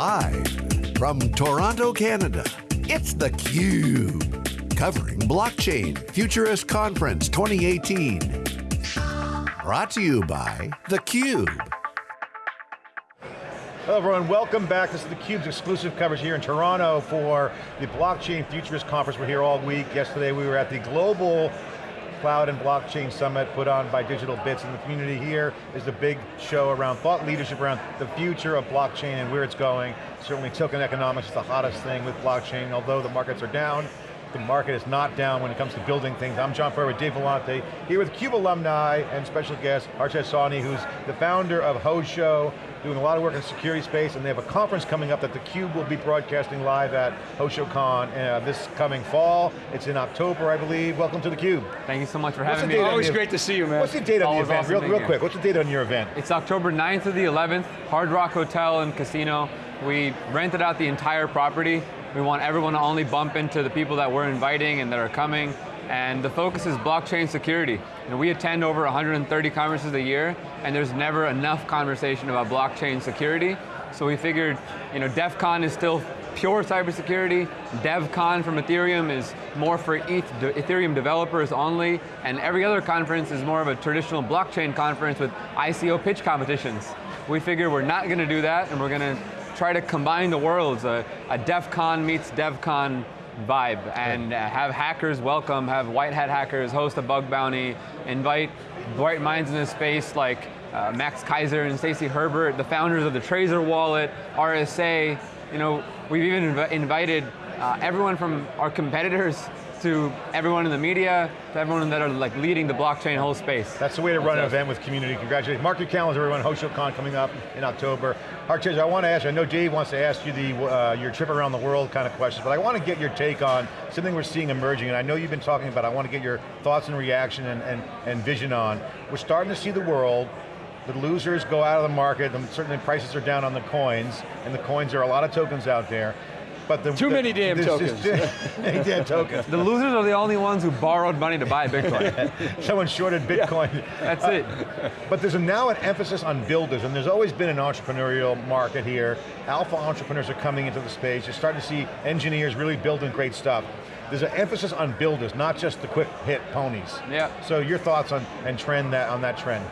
Live from Toronto, Canada, it's theCUBE. Covering Blockchain Futurist Conference 2018. Brought to you by theCUBE. Hello everyone, welcome back. This is theCUBE's exclusive coverage here in Toronto for the Blockchain Futurist Conference. We're here all week. Yesterday we were at the Global Cloud and Blockchain Summit put on by Digital Bits and the community here is the big show around thought leadership around the future of blockchain and where it's going. Certainly token economics is the hottest thing with blockchain, although the markets are down, the market is not down when it comes to building things. I'm John Furrier with Dave Vellante, here with CUBE alumni and special guest, Hartej Sawhney, who's the founder of Hosho, doing a lot of work in the security space, and they have a conference coming up that theCUBE will be broadcasting live at HoshoCon uh, this coming fall. It's in October, I believe. Welcome to theCUBE. Thank you so much for What's having the me. Always on great to see you, man. What's the date on the event? awesome Real, real quick, what's the date on your event? It's October 9th to the 11th, Hard Rock Hotel and Casino. We rented out the entire property. We want everyone to only bump into the people that we're inviting and that are coming. And the focus is blockchain security. We attend over 130 conferences a year, and there's never enough conversation about blockchain security. So we figured, you know, DEF CON is still pure cybersecurity. DevCon from Ethereum is more for ETH, Ethereum developers only, and every other conference is more of a traditional blockchain conference with ICO pitch competitions. We figure we're not going to do that, and we're going to try to combine the worlds, a, a DEF CON meets DevCon vibe, and uh, have hackers welcome, have white hat hackers host a bug bounty, invite bright minds in the space like uh, Max Keiser and Stacy Herbert, the founders of the Tracer wallet, RSA. You know, we've even inv- invited uh, everyone from our competitors to everyone in the media, to everyone that are like leading the blockchain whole space. That's the way to run an event with community. Congratulations. Mark your calendar, everyone. HoshoCon coming up in October. Hartej, I want to ask you, I know Dave wants to ask you the uh, your trip around the world kind of questions, but I want to get your take on something we're seeing emerging, and I know you've been talking about, I want to get your thoughts and reaction and, and, and vision on. We're starting to see the world, the losers go out of the market, and certainly prices are down on the coins, and the coins, there are a lot of tokens out there. But the, Too the- many damn tokens. many damn tokens. The losers are the only ones who borrowed money to buy Bitcoin. Someone shorted Bitcoin. That's uh, it. But there's a, now an emphasis on builders, and there's always been an entrepreneurial market here. Alpha entrepreneurs are coming into the space. You're starting to see engineers really building great stuff. There's an emphasis on builders, not just the quick hit ponies. Yeah. So your thoughts on and trend that on that trend?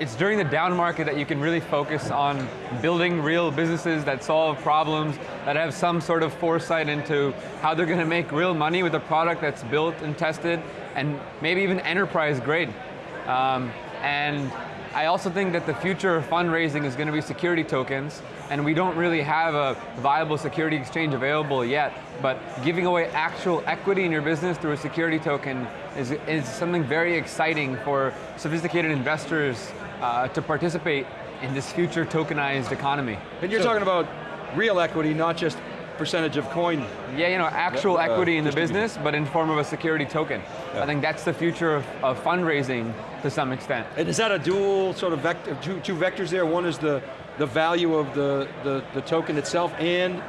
It's during the down market that you can really focus on building real businesses that solve problems, that have some sort of foresight into how they're going to make real money with a product that's built and tested, and maybe even enterprise grade. Um, and I also think that the future of fundraising is going to be security tokens, and we don't really have a viable security exchange available yet, but giving away actual equity in your business through a security token is, is something very exciting for sophisticated investors uh, to participate in this future tokenized economy. And you're So- talking about real equity, not just percentage of coin. Yeah, you know, actual Yeah, uh, equity in the business, but in form of a security token. Yeah. I think that's the future of, of fundraising to some extent. And is that a dual sort of vector, two, two vectors there? One is the, the value of the, the, the token itself and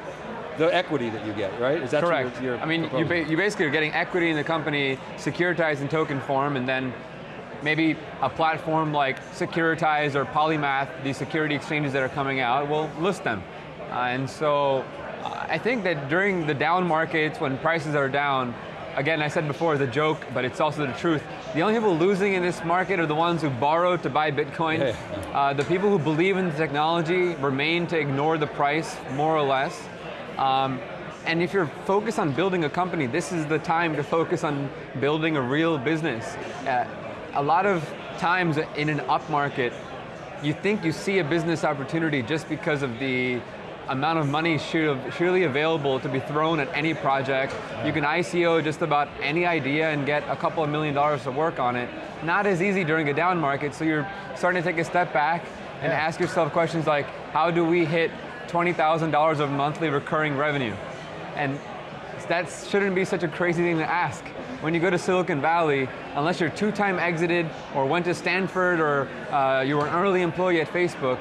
the equity that you get, right? Is that Correct. Your, your I mean, you, ba you basically are getting equity in the company, securitized in token form, and then maybe a platform like Securitize or Polymath, these security exchanges that are coming out, will list them. Uh, and so, uh, I think that during the down markets, when prices are down, again, I said before, it's a joke, but it's also the truth. The only people losing in this market are the ones who borrowed to buy Bitcoin. Yeah. Uh, the people who believe in the technology remain to ignore the price, more or less. Um, and if you're focused on building a company, this is the time to focus on building a real business. Uh, a lot of times in an up market, you think you see a business opportunity just because of the amount of money surely available to be thrown at any project. You can ICO just about any idea and get a couple of million dollars to work on it. Not as easy during a down market, so you're starting to take a step back and Yeah. ask yourself questions like, how do we hit $20,000 of monthly recurring revenue? And that shouldn't be such a crazy thing to ask. When you go to Silicon Valley, unless you're two-time exited or went to Stanford or uh, you were an early employee at Facebook,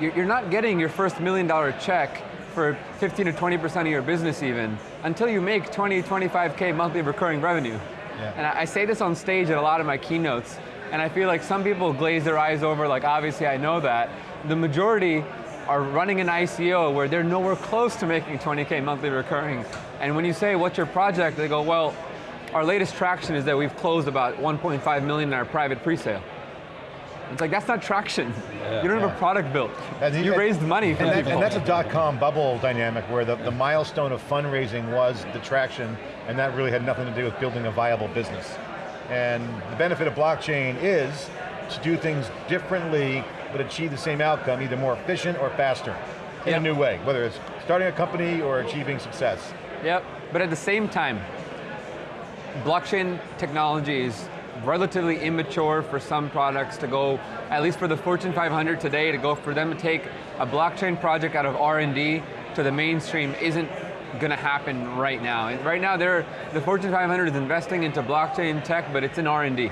you- you're not getting your first million dollar check for 15 to 20% of your business even, until you make 20, 25K monthly recurring revenue. Yeah. And I I say this on stage at a lot of my keynotes, and I feel like some people glaze their eyes over, like obviously I know that. The majority are running an ICO where they're nowhere close to making 20K monthly recurring. And when you say, what's your project? They go, well, our latest traction is that we've closed about 1.5 million in our private presale. It's like, that's not traction. Yeah, you don't have a product built. And you and, raised money and, that, and, that's a dot-com bubble dynamic where the, the milestone of fundraising was the traction, and that really had nothing to do with building a viable business. And the benefit of blockchain is to do things differently, but achieve the same outcome, either more efficient or faster, in yep. a new way, whether it's starting a company or achieving success. Yep, but at the same time, blockchain technology is relatively immature for some products to go, at least for the Fortune 500 today, to go for them to take a blockchain project out of R&D to the mainstream isn't going to happen right now. Right now, they're, the Fortune 500 is investing into blockchain tech, but it's in R&D.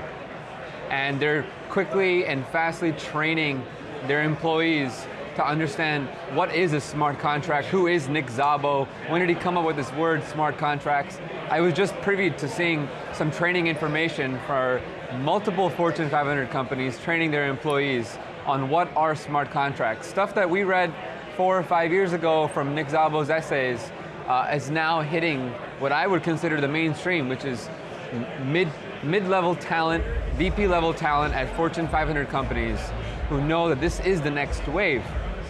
And they're quickly and fastly training their employees to understand what is a smart contract, who is Nick Szabo, when did he come up with this word, smart contracts. I was just privy to seeing some training information for multiple Fortune 500 companies training their employees on what are smart contracts. Stuff that we read four or five years ago from Nick Szabo's essays uh, is now hitting what I would consider the mainstream, which is mid, mid-level talent, VP level talent at Fortune 500 companies who know that this is the next wave.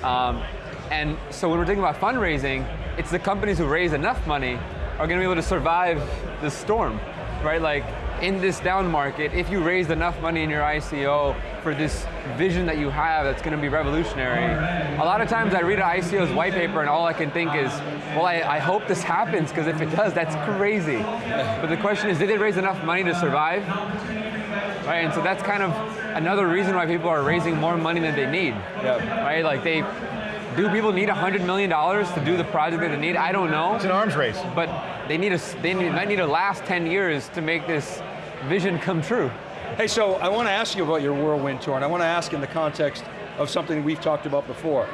Um, and so when we're thinking about fundraising, it's the companies who raise enough money are going to be able to survive the storm, right? Like in this down market, if you raised enough money in your ICO for this vision that you have that's going to be revolutionary, a lot of times I read an ICO's white paper and all I can think is, well, I, I hope this happens because if it does, that's crazy. But the question is, did they raise enough money to survive? Right, and so that's kind of another reason why people are raising more money than they need. Yep. Right, like they, do people need $100 million to do the project that they need? I don't know. It's an arms race. But they need a, they need, might need to last 10 years to make this vision come true. Hey, so I want to ask you about your Whirlwind Tour, and I want to ask in the context of something we've talked about before.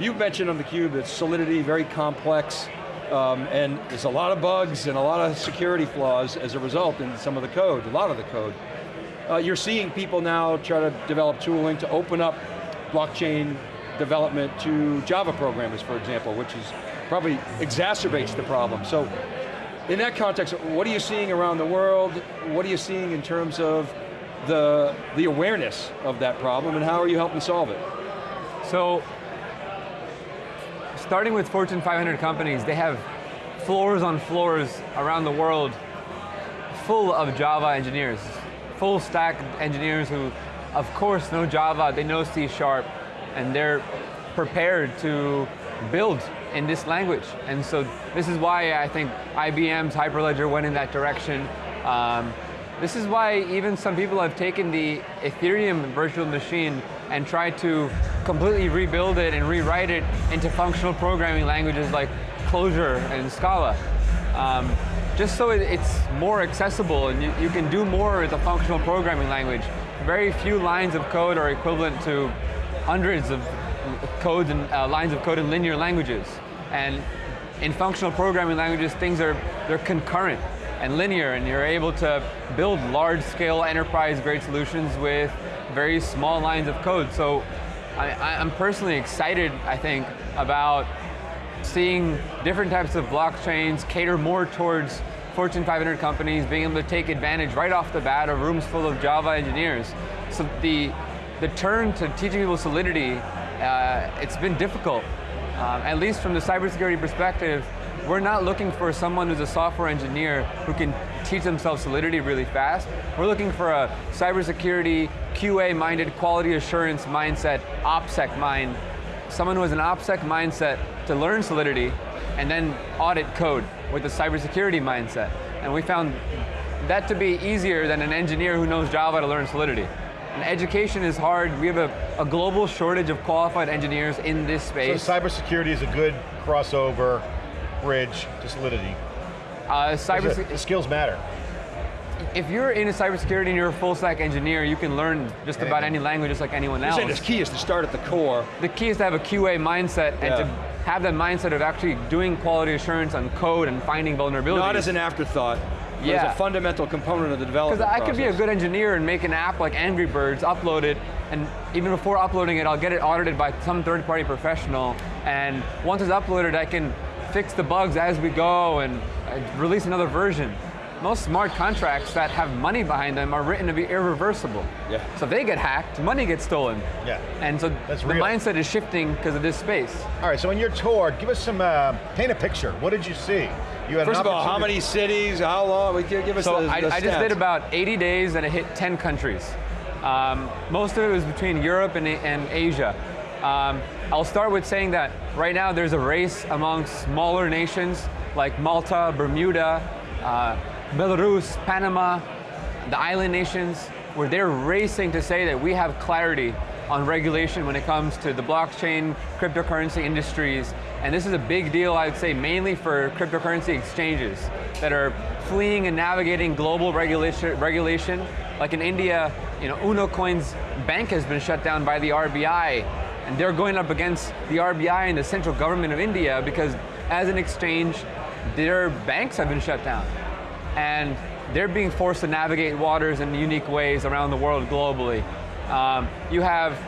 You've mentioned on theCUBE that Solidity, very complex, um, and there's a lot of bugs and a lot of security flaws as a result in some of the code, a lot of the code. Uh, you're seeing people now try to develop tooling to open up blockchain development to Java programmers, for example, which is probably exacerbates the problem. So in that context, what are you seeing around the world? What are you seeing in terms of the, the awareness of that problem and how are you helping solve it? So, starting with Fortune 500 companies, they have floors on floors around the world full of Java engineers full stack engineers who, of course, know Java, they know C Sharp, and they're prepared to build in this language. And so this is why I think IBM's Hyperledger went in that direction. Um, this is why even some people have taken the Ethereum virtual machine and tried to completely rebuild it and rewrite it into functional programming languages like Clojure and Scala. Um, just so it's more accessible and you, you can do more with a functional programming language. Very few lines of code are equivalent to hundreds of codes and uh, lines of code in linear languages. And in functional programming languages, things are they're concurrent and linear, and you're able to build large-scale enterprise-grade solutions with very small lines of code. So I, I'm personally excited, I think, about seeing different types of blockchains cater more towards Fortune 500 companies being able to take advantage right off the bat of rooms full of Java engineers. So the, the turn to teaching people Solidity, uh, it's been difficult. Um, at least from the cybersecurity perspective, we're not looking for someone who's a software engineer who can teach themselves Solidity really fast. We're looking for a cybersecurity, QA-minded, quality assurance mindset, OPSEC mind, someone who has an OPSEC mindset to learn Solidity and then audit code with a cybersecurity mindset. And we found that to be easier than an engineer who knows Java to learn Solidity. And education is hard. We have a, a global shortage of qualified engineers in this space. So cybersecurity is a good crossover bridge to Solidity. Uh, cyber skills matter. If you're in a cybersecurity and you're a full stack engineer, you can learn just about any language just like anyone else. You're the key is to start at the core. The key is to have a QA mindset and yeah. to have that mindset of actually doing quality assurance on code and finding vulnerabilities. Not as an afterthought, yeah. as a fundamental component of the development Because I process. could be a good engineer and make an app like Angry Birds, upload it, and even before uploading it, I'll get it audited by some third-party professional, and once it's uploaded, I can fix the bugs as we go and uh, release another version. Most smart contracts that have money behind them are written to be irreversible. Yeah. So if they get hacked, money gets stolen. Yeah. And so That's the real. mindset is shifting because of this space. All right, so in your tour, give us some, uh, paint a picture. What did you see? You had First of all, how many cities, how long? We give give us So the, I, the I just did about 80 days and I hit 10 countries. Um, most of it was between Europe and, and Asia. Um, I'll start with saying that right now there's a race among smaller nations like Malta, Bermuda, uh, Belarus, Panama, the island nations, where they're racing to say that we have clarity on regulation when it comes to the blockchain, cryptocurrency industries. And this is a big deal, I'd say, mainly for cryptocurrency exchanges that are fleeing and navigating global regulation. regulation. Like in India, you know, Unocoin's bank has been shut down by the RBI, and they're going up against the RBI and the central government of India because as an exchange, their banks have been shut down and they're being forced to navigate waters in unique ways around the world globally. Um, you have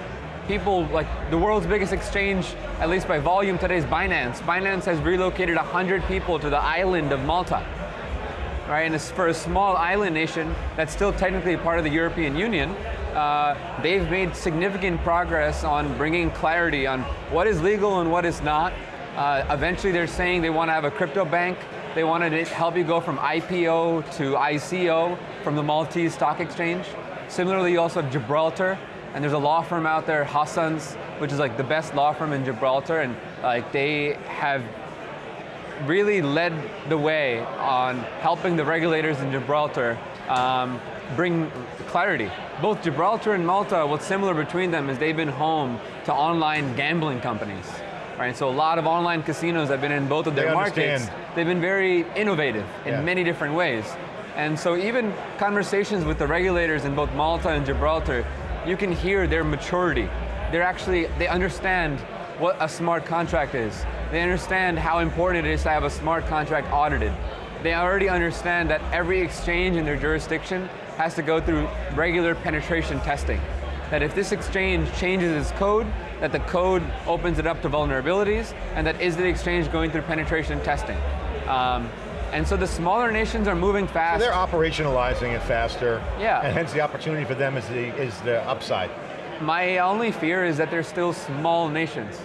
people like the world's biggest exchange, at least by volume today, is Binance. Binance has relocated 100 people to the island of Malta. Right, and for a small island nation that's still technically part of the European Union, uh, they've made significant progress on bringing clarity on what is legal and what is not. Uh, eventually, they're saying they want to have a crypto bank. They wanted to help you go from IPO to ICO from the Maltese Stock Exchange. Similarly, you also have Gibraltar, and there's a law firm out there, Hassans, which is like the best law firm in Gibraltar, and like they have really led the way on helping the regulators in Gibraltar um, bring clarity. Both Gibraltar and Malta, what's similar between them is they've been home to online gambling companies. Right, so a lot of online casinos have been in both of their They markets. understand. They've been very innovative in Yeah. many different ways. And so even conversations with the regulators in both Malta and Gibraltar, you can hear their maturity. They're actually, they understand what a smart contract is. They understand how important it is to have a smart contract audited. They already understand that every exchange in their jurisdiction has to go through regular penetration testing. That if this exchange changes its code, that the code opens it up to vulnerabilities, and that is the exchange going through penetration testing. Um, and so the smaller nations are moving fast. They're operationalizing it faster. Yeah. And hence the opportunity for them is the, is the upside. My only fear is that they're still small nations.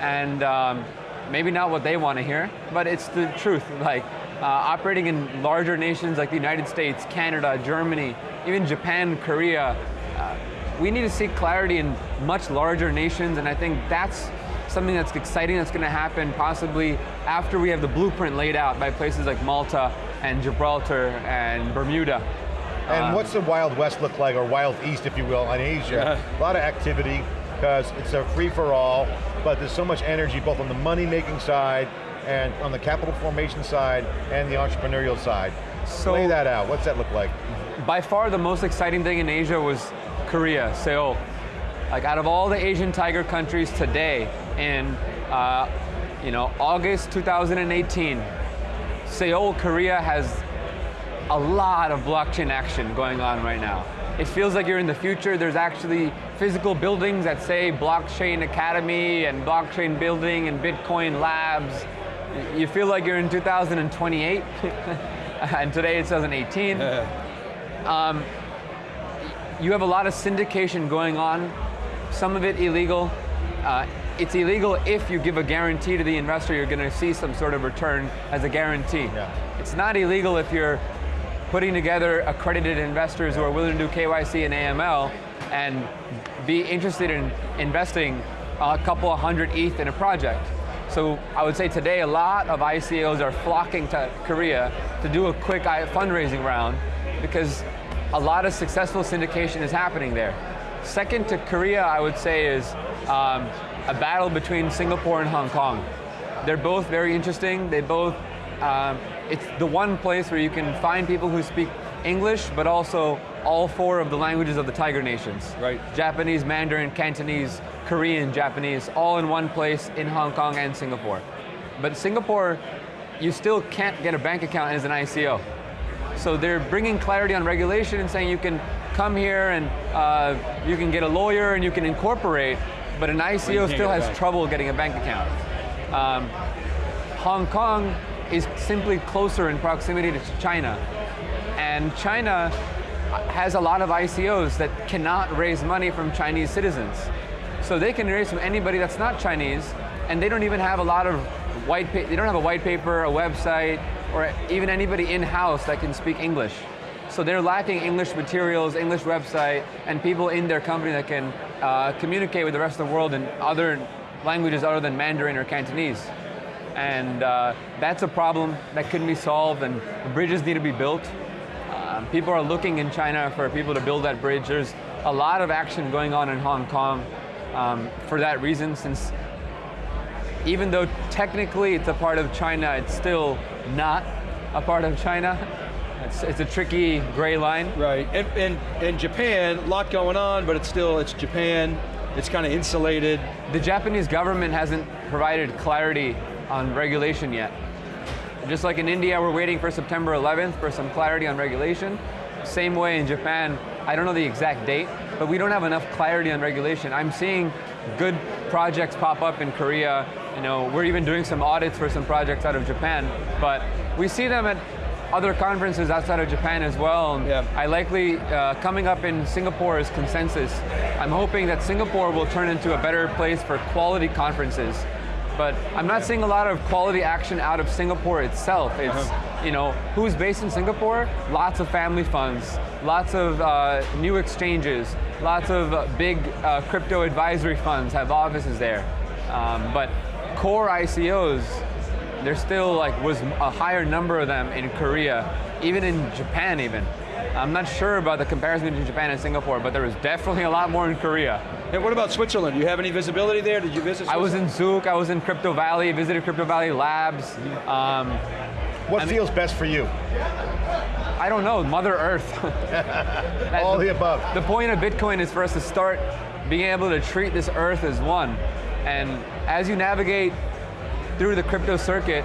And um, maybe not what they want to hear, but it's the truth. Like uh, operating in larger nations like the United States, Canada, Germany, even Japan, Korea, uh, we need to seek clarity in much larger nations, and I think that's something that's exciting that's going to happen possibly after we have the blueprint laid out by places like Malta and Gibraltar and Bermuda. And Um, what's the Wild West look like, or Wild East, if you will, in Asia? A lot of activity, because it's a free-for-all, but there's so much energy both on the money-making side, and on the capital formation side, and the entrepreneurial side. So- Lay that out, what's that look like? by far the most exciting thing in Asia was Korea, Seoul. Like out of all the Asian tiger countries today, in uh, you know August 2018, Seoul, Korea has a lot of blockchain action going on right now. It feels like you're in the future. There's actually physical buildings that say Blockchain Academy and Blockchain Building and Bitcoin Labs. You feel like you're in 2028, and today it's 2018 you have a lot of syndication going on, some of it illegal. Uh, it's illegal if you give a guarantee to the investor you're going to see some sort of return as a guarantee. Yeah. It's not illegal if you're putting together accredited investors who are willing to do KYC and AML and be interested in investing a couple of hundred ETH in a project. So I would say today a lot of ICOs are flocking to Korea to do a quick fundraising round because a lot of successful syndication is happening there. Second to Korea, I would say, is um, a battle between Singapore and Hong Kong. They're both very interesting. They both, um, it's the one place where you can find people who speak English, but also all four of the languages of the Tiger Nations. Right. Japanese, Mandarin, Cantonese, Korean, Japanese, all in one place in Hong Kong and Singapore. But Singapore, you still can't get a bank account as an ICO. So they're bringing clarity on regulation and saying you can come here and uh, you can get a lawyer and you can incorporate, but an ICO still has trouble getting a bank account. Um, Hong Kong is simply closer in proximity to China. And China has a lot of ICOs that cannot raise money from Chinese citizens. So they can raise from anybody that's not Chinese, and they don't even have a lot of white, they don't have a white paper, a website, or even anybody in-house that can speak English. So they're lacking English materials, English website, and people in their company that can uh, communicate with the rest of the world in other languages other than Mandarin or Cantonese. And uh, that's a problem that couldn't be solved, and bridges need to be built. Um, people are looking in China for people to build that bridge. There's a lot of action going on in Hong Kong um, for that reason, since even though technically it's a part of China, it's still not a part of China. It's, it's a tricky gray line. Right, and, and, and Japan, a lot going on, but it's still, it's Japan, it's kind of insulated. The Japanese government hasn't provided clarity on regulation yet. Just like in India, we're waiting for September 11th for some clarity on regulation. Same way in Japan, I don't know the exact date, but we don't have enough clarity on regulation. I'm seeing good projects pop up in Korea. You know, we're even doing some audits for some projects out of Japan, but we see them at other conferences outside of Japan as well. Yeah. I likely, uh, coming up in Singapore is consensus. I'm hoping that Singapore will turn into a better place for quality conferences. But I'm not seeing a lot of quality action out of Singapore itself. It's, you know, who's based in Singapore? Lots of family funds, lots of uh, new exchanges, lots of uh, big uh, crypto advisory funds have offices there. Um, but core ICOs, there's still like was a higher number of them in Korea, even in Japan even. I'm not sure about the comparison between Japan and Singapore, but there was definitely a lot more in Korea. And what about Switzerland? Do you have any visibility there? Did you visit I was in Zug, I was in Crypto Valley, visited Crypto Valley Labs. Um, What I mean- feels best for you? I don't know, Mother Earth. That- All the above. The point of Bitcoin is for us to start being able to treat this earth as one. And as you navigate through the crypto circuit,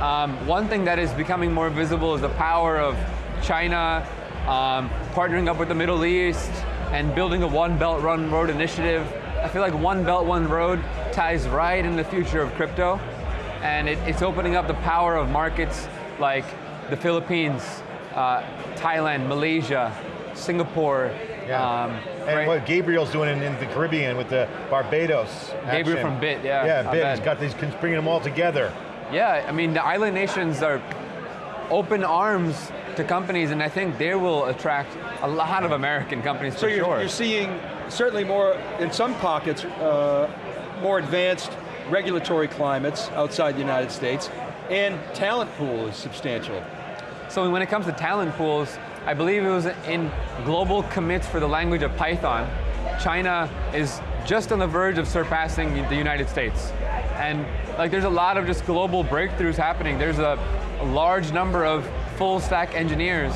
um, one thing that is becoming more visible is the power of China um, partnering up with the Middle East and building a One Belt One Road initiative. I feel like One Belt One Road ties right in the future of crypto, and it, it's opening up the power of markets like the Philippines, uh, Thailand, Malaysia, Singapore. Yeah. um, and right? what Gabriel's doing in, in the Caribbean with the Barbados. Gabriel action. from Bitt, yeah, Yeah, Bitt. He's got these, bringing them all together. Yeah, I mean, the island nations are open arms to companies, and I think they will attract a lot of American companies So for you're, sure. you're seeing certainly more, in some pockets, uh, more advanced regulatory climates outside the United States, and talent pool is substantial. So when it comes to talent pools, I believe it was in global commits for the language of Python. China is just on the verge of surpassing the United States. And like there's a lot of just global breakthroughs happening. There's a, a large number of full stack engineers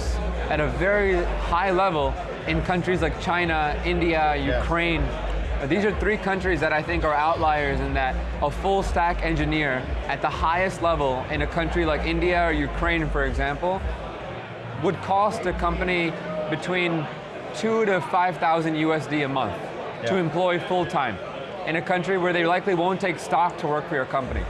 at a very high level in countries like China, India, Ukraine. Uh, These are three countries that I think are outliers in that a full stack engineer at the highest level in a country like India or Ukraine, for example, would cost a company between two to 5,000 USD a month to employ full time in a country where they likely won't take stock to work for your company.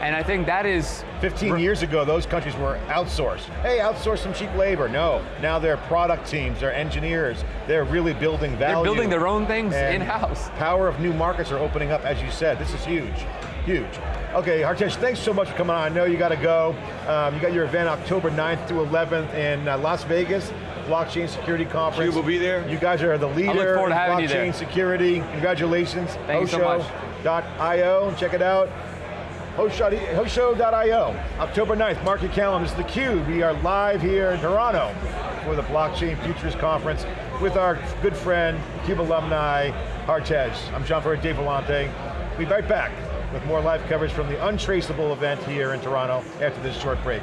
And I think that is 15 years ago, those countries were outsourced. Hey, outsource some cheap labor. No, now they're product teams, they're engineers. They're really building value. they're building their own things in-house. Power of new markets are opening up, as you said. This is huge, huge. Okay, Hartej, thanks so much for coming on. I know you got to go. Um, you got your event October 9th through 11th in uh, Las Vegas, Blockchain Security Conference. You will be there? You guys are the leader I look forward to in having you blockchain there. security. Congratulations. Thank you so much. Hosho.io, check it out. Hosho- Hosho.io, October 9th, mark your calendars, theCUBE. We are live here in Toronto for the Blockchain Futures Conference with our good friend, CUBE alumni, Hartej. I'm John Furrier, Dave Vellante. We'll be right back with more live coverage from the Untraceable event here in Toronto after this short break.